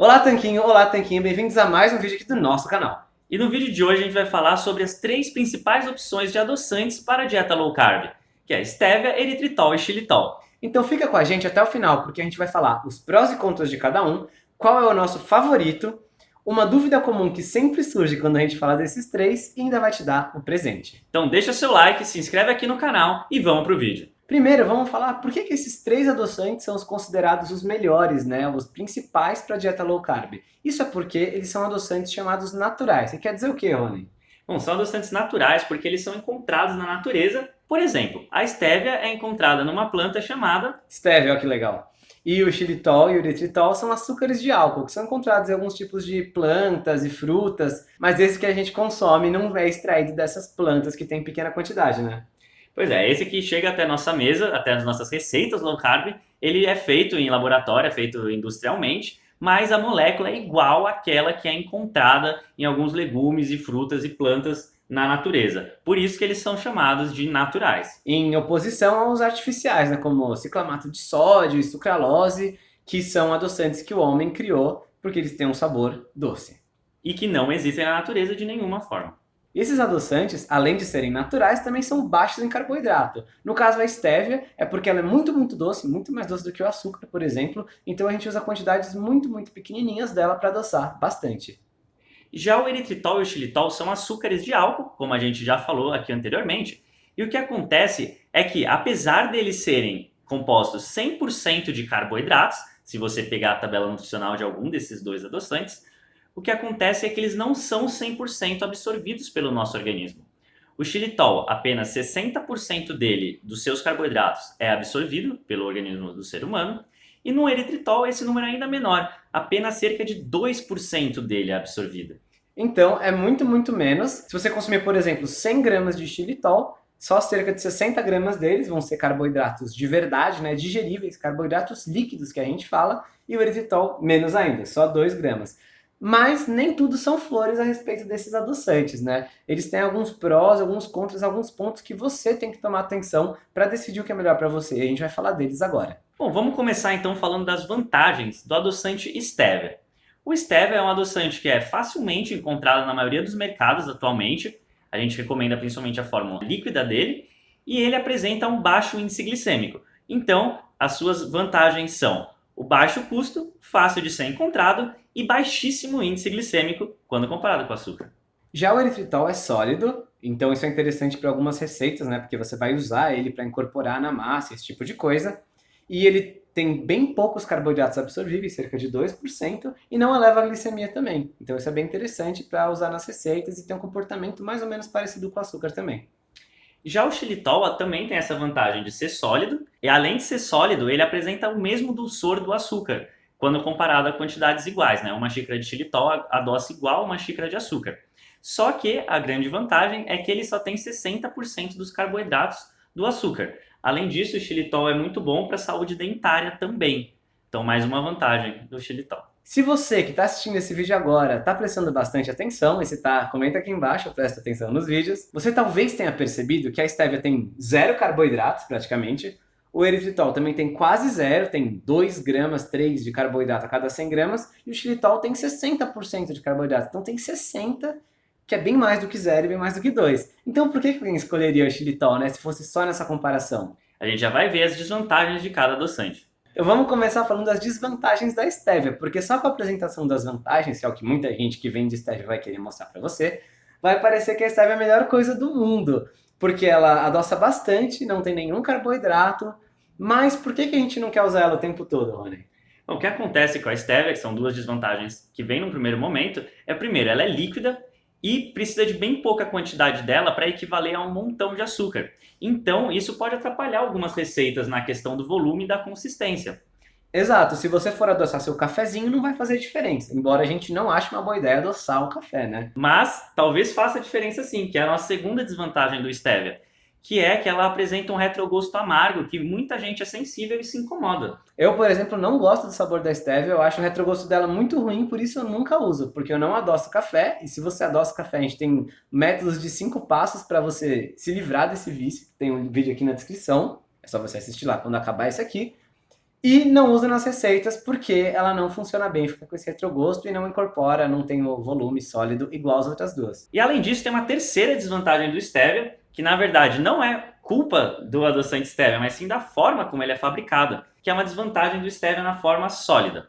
Olá Tanquinho, olá Tanquinho, bem-vindos a mais um vídeo aqui do nosso canal. E no vídeo de hoje a gente vai falar sobre as três principais opções de adoçantes para a dieta low carb, que é stevia, eritritol e xilitol. Então fica com a gente até o final, porque a gente vai falar os prós e contras de cada um, qual é o nosso favorito, uma dúvida comum que sempre surge quando a gente fala desses três e ainda vai te dar o presente. Então deixa seu like, se inscreve aqui no canal e vamos pro vídeo. Primeiro, vamos falar por que, que esses três adoçantes são os considerados os melhores, né, os principais para a dieta low carb. Isso é porque eles são adoçantes chamados naturais. Você quer dizer o que, Rony? Bom, são adoçantes naturais porque eles são encontrados na natureza. Por exemplo, a estévia é encontrada numa planta chamada... Estévia, olha que legal. E o xilitol e o eritritol são açúcares de álcool, que são encontrados em alguns tipos de plantas e frutas, mas esse que a gente consome não é extraído dessas plantas que tem pequena quantidade, né? Pois é, esse que chega até a nossa mesa, até as nossas receitas low carb, ele é feito em laboratório, é feito industrialmente, mas a molécula é igual àquela que é encontrada em alguns legumes e frutas e plantas na natureza. Por isso que eles são chamados de naturais. Em oposição aos artificiais, né, como ciclamato de sódio e sucralose, que são adoçantes que o homem criou porque eles têm um sabor doce. E que não existem na natureza de nenhuma forma. Esses adoçantes, além de serem naturais, também são baixos em carboidrato. No caso a stevia, é porque ela é muito, muito doce, muito mais doce do que o açúcar, por exemplo, então a gente usa quantidades muito, muito pequenininhas dela para adoçar bastante. Já o eritritol e o xilitol são açúcares de álcool, como a gente já falou aqui anteriormente, e o que acontece é que, apesar deles serem compostos 100% de carboidratos, se você pegar a tabela nutricional de algum desses dois adoçantes, o que acontece é que eles não são 100% absorvidos pelo nosso organismo. O xilitol, apenas 60% dele, dos seus carboidratos, é absorvido pelo organismo do ser humano, e no eritritol esse número é ainda menor, apenas cerca de 2% dele é absorvido. Então é muito, muito menos. Se você consumir, por exemplo, 100 gramas de xilitol, só cerca de 60 gramas deles vão ser carboidratos de verdade, né, digeríveis, carboidratos líquidos que a gente fala, e o eritritol menos ainda, só 2 gramas. Mas nem tudo são flores a respeito desses adoçantes, né? Eles têm alguns prós, alguns contras, alguns pontos que você tem que tomar atenção para decidir o que é melhor para você. E a gente vai falar deles agora. Bom, vamos começar então falando das vantagens do adoçante Stevia. O Stevia é um adoçante que é facilmente encontrado na maioria dos mercados atualmente. A gente recomenda principalmente a fórmula líquida dele. E ele apresenta um baixo índice glicêmico. Então, as suas vantagens são o baixo custo, fácil de ser encontrado e baixíssimo índice glicêmico quando comparado com açúcar. Já o eritritol é sólido, então isso é interessante para algumas receitas, né? Porque você vai usar ele para incorporar na massa, esse tipo de coisa. E ele tem bem poucos carboidratos absorvíveis, cerca de 2%, e não eleva a glicemia também. Então isso é bem interessante para usar nas receitas e tem um comportamento mais ou menos parecido com o açúcar também. Já o xilitol também tem essa vantagem de ser sólido, e além de ser sólido, ele apresenta o mesmo dulçor do açúcar, quando comparado a quantidades iguais, né? Uma xícara de xilitol adoça igual uma xícara de açúcar. Só que a grande vantagem é que ele só tem 60% dos carboidratos do açúcar. Além disso, o xilitol é muito bom para a saúde dentária também. Então, mais uma vantagem do xilitol. Se você que está assistindo esse vídeo agora está prestando bastante atenção, e se está, comenta aqui embaixo, presta atenção nos vídeos, você talvez tenha percebido que a stevia tem zero carboidratos praticamente, o eritritol também tem quase zero, tem 2 gramas, 3 de carboidrato a cada 100 gramas, e o xilitol tem 60% de carboidrato, então tem 60, que é bem mais do que zero e bem mais do que 2. Então por que alguém escolheria o xilitol, né, se fosse só nessa comparação? A gente já vai ver as desvantagens de cada adoçante. Então vamos começar falando das desvantagens da stevia, porque só com a apresentação das vantagens, que é o que muita gente que vende stevia vai querer mostrar para você, vai parecer que a stevia é a melhor coisa do mundo, porque ela adoça bastante, não tem nenhum carboidrato, mas por que, que a gente não quer usar ela o tempo todo, Rony? Bom, o que acontece com a stevia, que são duas desvantagens que vem no primeiro momento, é primeiro, ela é líquida e precisa de bem pouca quantidade dela para equivaler a um montão de açúcar. Então, isso pode atrapalhar algumas receitas na questão do volume e da consistência. Exato, se você for adoçar seu cafezinho não vai fazer diferença, embora a gente não ache uma boa ideia adoçar o café, né? Mas talvez faça diferença sim, que é a nossa segunda desvantagem do stevia que é que ela apresenta um retrogosto amargo, que muita gente é sensível e se incomoda. Eu, por exemplo, não gosto do sabor da stevia, eu acho o retrogosto dela muito ruim, por isso eu nunca uso, porque eu não adoço café, e se você adoça café, a gente tem métodos de cinco passos para você se livrar desse vício, tem um vídeo aqui na descrição, é só você assistir lá quando acabar esse aqui. E não usa nas receitas porque ela não funciona bem, fica com esse retrogosto e não incorpora, não tem o volume sólido igual as outras duas. E além disso, tem uma terceira desvantagem do stevia, que na verdade não é culpa do adoçante stevia, mas sim da forma como ele é fabricado, que é uma desvantagem do stevia na forma sólida.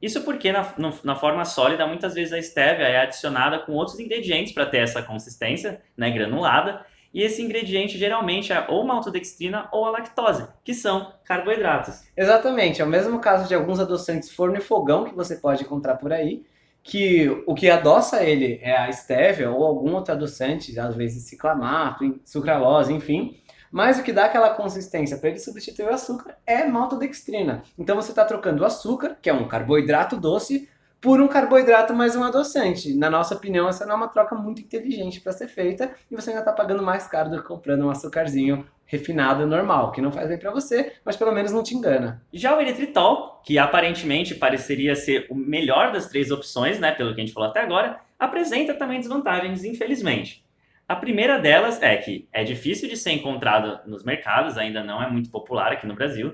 Isso porque na, no, na forma sólida, muitas vezes a stevia é adicionada com outros ingredientes para ter essa consistência né, granulada, e esse ingrediente geralmente é ou maltodextrina ou a lactose, que são carboidratos. Exatamente, é o mesmo caso de alguns adoçantes forno e fogão que você pode encontrar por aí, que o que adoça ele é a stevia ou algum outro adoçante, às vezes ciclamato, sucralose, enfim, mas o que dá aquela consistência para ele substituir o açúcar é maltodextrina. Então você está trocando o açúcar, que é um carboidrato doce, por um carboidrato mais um adoçante. Na nossa opinião, essa não é uma troca muito inteligente para ser feita e você ainda está pagando mais caro do que comprando um açúcarzinho refinado normal, que não faz bem para você, mas pelo menos não te engana. Já o eritritol, que aparentemente pareceria ser o melhor das três opções, né, pelo que a gente falou até agora, apresenta também desvantagens, infelizmente. A primeira delas é que é difícil de ser encontrado nos mercados, ainda não é muito popular aqui no Brasil.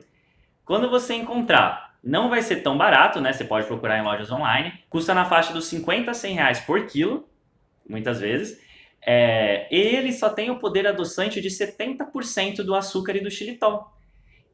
Quando você encontrar não vai ser tão barato, né? Você pode procurar em lojas online. Custa na faixa dos 50 a 100 reais por quilo, muitas vezes. É, ele só tem o poder adoçante de 70% do açúcar e do xilitol.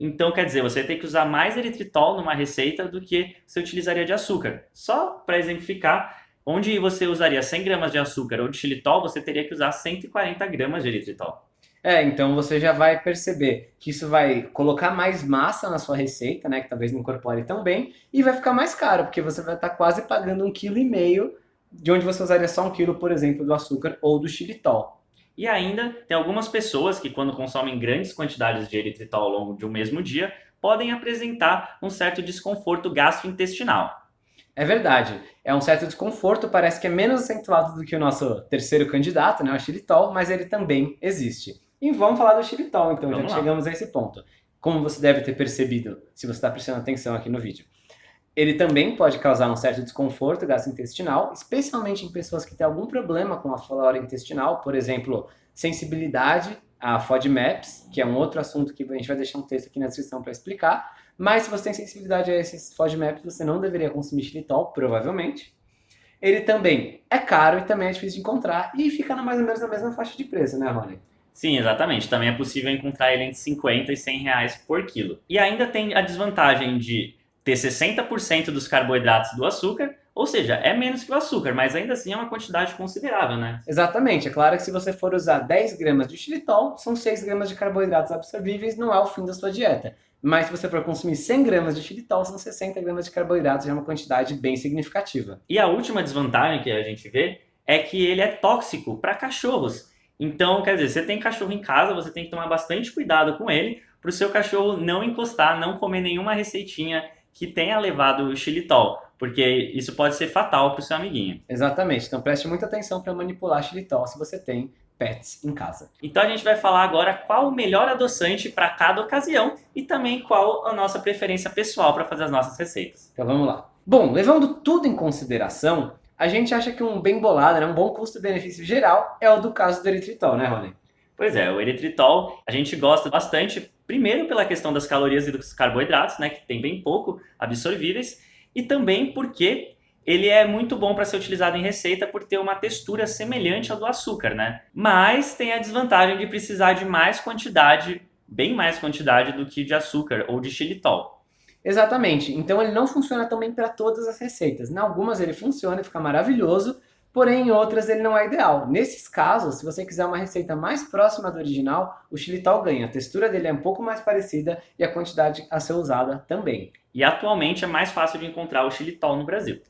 Então, quer dizer, você tem que usar mais eritritol numa receita do que você utilizaria de açúcar. Só para exemplificar, onde você usaria 100 gramas de açúcar ou de xilitol, você teria que usar 140 gramas de eritritol. É, então você já vai perceber que isso vai colocar mais massa na sua receita, né, que talvez não incorpore tão bem, e vai ficar mais caro, porque você vai estar quase pagando um quilo e meio de onde você usaria só um quilo, por exemplo, do açúcar ou do xilitol. E ainda tem algumas pessoas que quando consomem grandes quantidades de eritritol ao longo de um mesmo dia, podem apresentar um certo desconforto gastrointestinal. É verdade, é um certo desconforto, parece que é menos acentuado do que o nosso terceiro candidato, né, o xilitol, mas ele também existe. E vamos falar do xilitol, então, vamos já lá. chegamos a esse ponto. Como você deve ter percebido, se você está prestando atenção aqui no vídeo. Ele também pode causar um certo desconforto gastrointestinal, especialmente em pessoas que têm algum problema com a flora intestinal, por exemplo, sensibilidade a FODMAPs, que é um outro assunto que a gente vai deixar um texto aqui na descrição para explicar. Mas se você tem sensibilidade a esses FODMAPs, você não deveria consumir xilitol, provavelmente. Ele também é caro e também é difícil de encontrar e fica mais ou menos na mesma faixa de preço, né, Rony? Sim, exatamente. Também é possível encontrar ele entre 50 e 100 reais por quilo. E ainda tem a desvantagem de ter 60% dos carboidratos do açúcar, ou seja, é menos que o açúcar, mas ainda assim é uma quantidade considerável, né? Exatamente. É claro que se você for usar 10 gramas de xilitol, são 6 gramas de carboidratos absorvíveis, não é o fim da sua dieta. Mas se você for consumir 100 gramas de xilitol, são 60 gramas de carboidratos, já é uma quantidade bem significativa. E a última desvantagem que a gente vê é que ele é tóxico para cachorros. Então, quer dizer, você tem cachorro em casa, você tem que tomar bastante cuidado com ele para o seu cachorro não encostar, não comer nenhuma receitinha que tenha levado xilitol, porque isso pode ser fatal para o seu amiguinho. Exatamente, então preste muita atenção para manipular xilitol se você tem pets em casa. Então a gente vai falar agora qual o melhor adoçante para cada ocasião e também qual a nossa preferência pessoal para fazer as nossas receitas. Então vamos lá. Bom, levando tudo em consideração, a gente acha que um bem bolado, né, um bom custo-benefício geral, é o do caso do eritritol, né, Rony? Pois é, o eritritol a gente gosta bastante, primeiro pela questão das calorias e dos carboidratos, né, que tem bem pouco absorvíveis, e também porque ele é muito bom para ser utilizado em receita por ter uma textura semelhante ao do açúcar, né? Mas tem a desvantagem de precisar de mais quantidade, bem mais quantidade do que de açúcar ou de xilitol. Exatamente. Então ele não funciona também para todas as receitas. Em algumas ele funciona e fica maravilhoso, porém em outras ele não é ideal. Nesses casos, se você quiser uma receita mais próxima do original, o xilitol ganha. A textura dele é um pouco mais parecida e a quantidade a ser usada também. E atualmente é mais fácil de encontrar o xilitol no Brasil.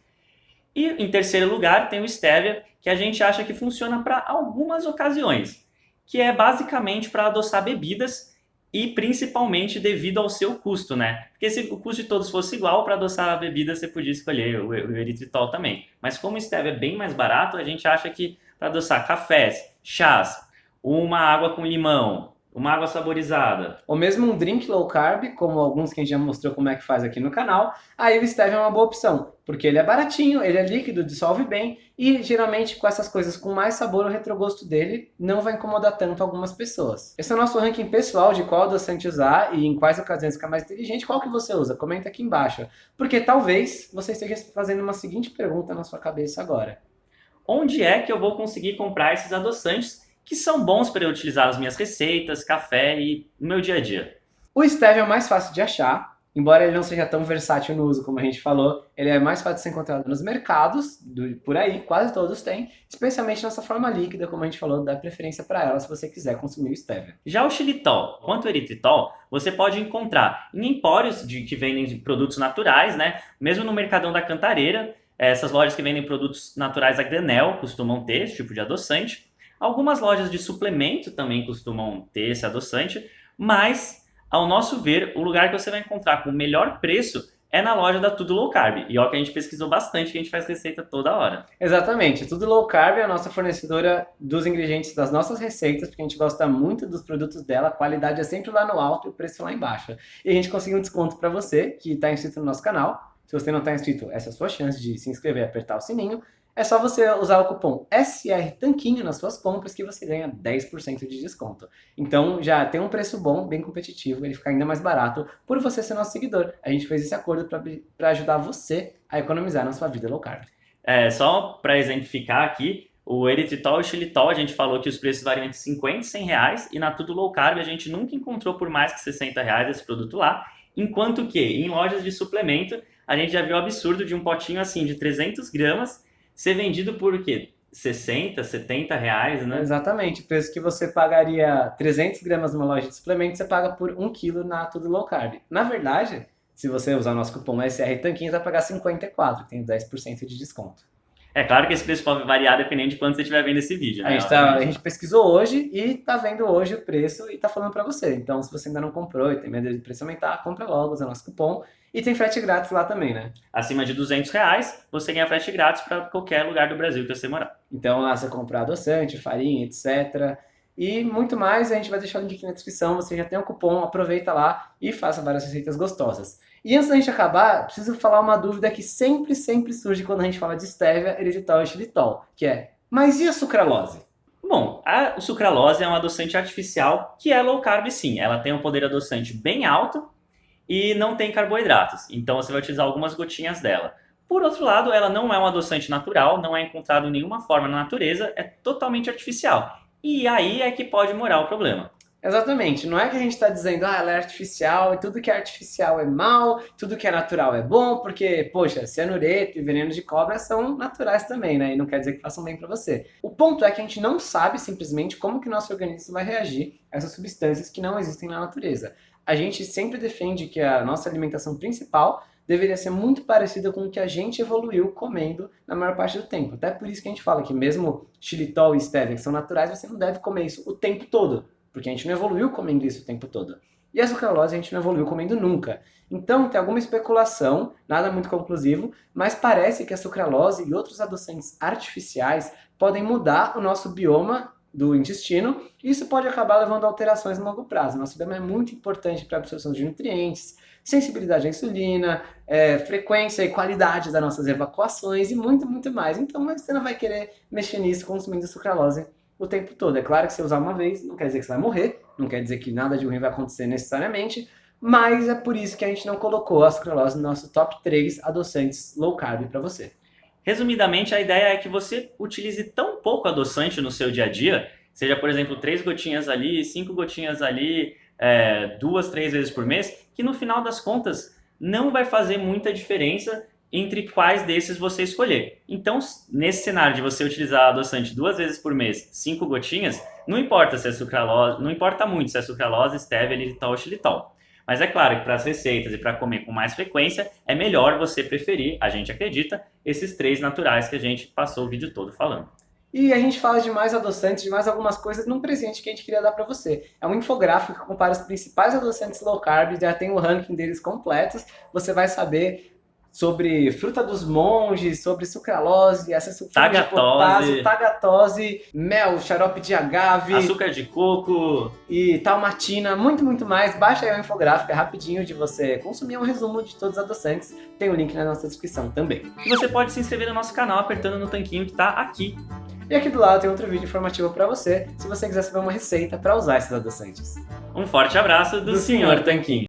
E em terceiro lugar tem o stevia, que a gente acha que funciona para algumas ocasiões, que é basicamente para adoçar bebidas e principalmente devido ao seu custo, né? Porque se o custo de todos fosse igual, para adoçar a bebida você podia escolher o, o eritritol também. Mas como o stevia é bem mais barato, a gente acha que para adoçar cafés, chás, uma água com limão, uma água saborizada. Ou mesmo um drink low carb, como alguns que a gente já mostrou como é que faz aqui no canal, aí o stevia é uma boa opção, porque ele é baratinho, ele é líquido, dissolve bem, e geralmente com essas coisas com mais sabor, o retrogosto dele não vai incomodar tanto algumas pessoas. Esse é o nosso ranking pessoal de qual adoçante usar e em quais ocasiões ficar mais inteligente, qual que você usa? Comenta aqui embaixo, porque talvez você esteja fazendo uma seguinte pergunta na sua cabeça agora. Onde é que eu vou conseguir comprar esses adoçantes que são bons para eu utilizar nas minhas receitas, café e no meu dia a dia. O stevia é o mais fácil de achar, embora ele não seja tão versátil no uso como a gente falou, ele é mais fácil de ser encontrado nos mercados, do, por aí, quase todos têm, especialmente nessa forma líquida, como a gente falou, dá preferência para ela se você quiser consumir o stevia. Já o xilitol, quanto o eritritol, você pode encontrar em empórios de, que vendem produtos naturais, né? mesmo no Mercadão da Cantareira, essas lojas que vendem produtos naturais a granel costumam ter esse tipo de adoçante. Algumas lojas de suplemento também costumam ter esse adoçante, mas, ao nosso ver, o lugar que você vai encontrar com o melhor preço é na loja da Tudo Low Carb. E ó que a gente pesquisou bastante, que a gente faz receita toda hora. Exatamente. Tudo Low Carb é a nossa fornecedora dos ingredientes das nossas receitas, porque a gente gosta muito dos produtos dela, a qualidade é sempre lá no alto e o preço lá embaixo. E a gente conseguiu um desconto para você, que está inscrito no nosso canal. Se você não está inscrito, essa é a sua chance de se inscrever e apertar o sininho. É só você usar o cupom SR Tanquinho nas suas compras que você ganha 10% de desconto. Então já tem um preço bom, bem competitivo, ele fica ainda mais barato por você ser nosso seguidor. A gente fez esse acordo para ajudar você a economizar na sua vida low carb. É, só para exemplificar aqui, o eritritol e o xilitol, a gente falou que os preços variam entre 50 e 100 reais, e na Tudo Low Carb a gente nunca encontrou por mais que 60 reais esse produto lá, enquanto que em lojas de suplemento a gente já viu o absurdo de um potinho assim de 300 gramas ser vendido por o quê? 60, 70 reais, né? Exatamente. O preço que você pagaria 300 gramas numa loja de suplementos, você paga por 1 kg na Tudo Low Carb. Na verdade, se você usar o nosso cupom SR Tanquinho, você vai pagar 54, tem 10% de desconto. É claro que esse preço pode variar dependendo de quanto você estiver vendo esse vídeo. Né? A, gente tá, a gente pesquisou hoje e tá vendo hoje o preço e tá falando para você. Então, se você ainda não comprou e tem medo de preço aumentar, compra logo, usa nosso cupom e tem frete grátis lá também, né? Acima de 200 reais, você ganha frete grátis para qualquer lugar do Brasil que você morar. Então lá você comprar adoçante, farinha, etc. E muito mais, a gente vai deixar o link aqui na descrição, você já tem o um cupom, aproveita lá e faça várias receitas gostosas. E antes da gente acabar, preciso falar uma dúvida que sempre, sempre surge quando a gente fala de stevia, eritritol e xilitol, que é, mas e a sucralose? Bom, a sucralose é um adoçante artificial que é low carb sim, ela tem um poder adoçante bem alto, e não tem carboidratos. Então você vai utilizar algumas gotinhas dela. Por outro lado, ela não é um adoçante natural, não é encontrado em nenhuma forma na natureza, é totalmente artificial. E aí é que pode morar o problema. Exatamente, não é que a gente está dizendo, ah, ela é artificial e tudo que é artificial é mal, tudo que é natural é bom, porque, poxa, cianureto e veneno de cobra são naturais também, né? E não quer dizer que façam bem para você. O ponto é que a gente não sabe simplesmente como que o nosso organismo vai reagir a essas substâncias que não existem na natureza a gente sempre defende que a nossa alimentação principal deveria ser muito parecida com o que a gente evoluiu comendo na maior parte do tempo. Até por isso que a gente fala que mesmo xilitol e stevia, que são naturais, você não deve comer isso o tempo todo, porque a gente não evoluiu comendo isso o tempo todo. E a sucralose a gente não evoluiu comendo nunca. Então tem alguma especulação, nada muito conclusivo, mas parece que a sucralose e outros adoçantes artificiais podem mudar o nosso bioma do intestino, isso pode acabar levando a alterações no longo prazo. Nosso bioma é muito importante para a absorção de nutrientes, sensibilidade à insulina, é, frequência e qualidade das nossas evacuações e muito, muito mais. Então você não vai querer mexer nisso consumindo sucralose o tempo todo. É claro que se usar uma vez, não quer dizer que você vai morrer, não quer dizer que nada de ruim vai acontecer necessariamente, mas é por isso que a gente não colocou a sucralose no nosso top 3 adoçantes low carb para você. Resumidamente, a ideia é que você utilize tão pouco adoçante no seu dia a dia, seja, por exemplo, três gotinhas ali, cinco gotinhas ali, é, duas, três vezes por mês, que no final das contas não vai fazer muita diferença entre quais desses você escolher. Então, nesse cenário de você utilizar adoçante duas vezes por mês, cinco gotinhas, não importa se é sucralose, não importa muito se é sucralose, stevia, xilitol. Mas é claro que para as receitas e para comer com mais frequência, é melhor você preferir, a gente acredita, esses três naturais que a gente passou o vídeo todo falando. E a gente fala de mais adoçantes, de mais algumas coisas num presente que a gente queria dar para você. É um infográfico que compara os principais adoçantes low carb, já tem o ranking deles completos. Você vai saber sobre fruta dos monges, sobre sucralose, essa sulfina de Tagatose. potássio, tagatose, mel, xarope de agave Açúcar de coco. e talmatina, muito, muito mais. Baixa aí o infográfico, é rapidinho de você consumir um resumo de todos os adoçantes. Tem o link na nossa descrição também. E você pode se inscrever no nosso canal apertando no tanquinho que tá aqui. E aqui do lado tem outro vídeo informativo para você, se você quiser saber uma receita para usar esses adoçantes. Um forte abraço do, Do Senhor Tanquinho.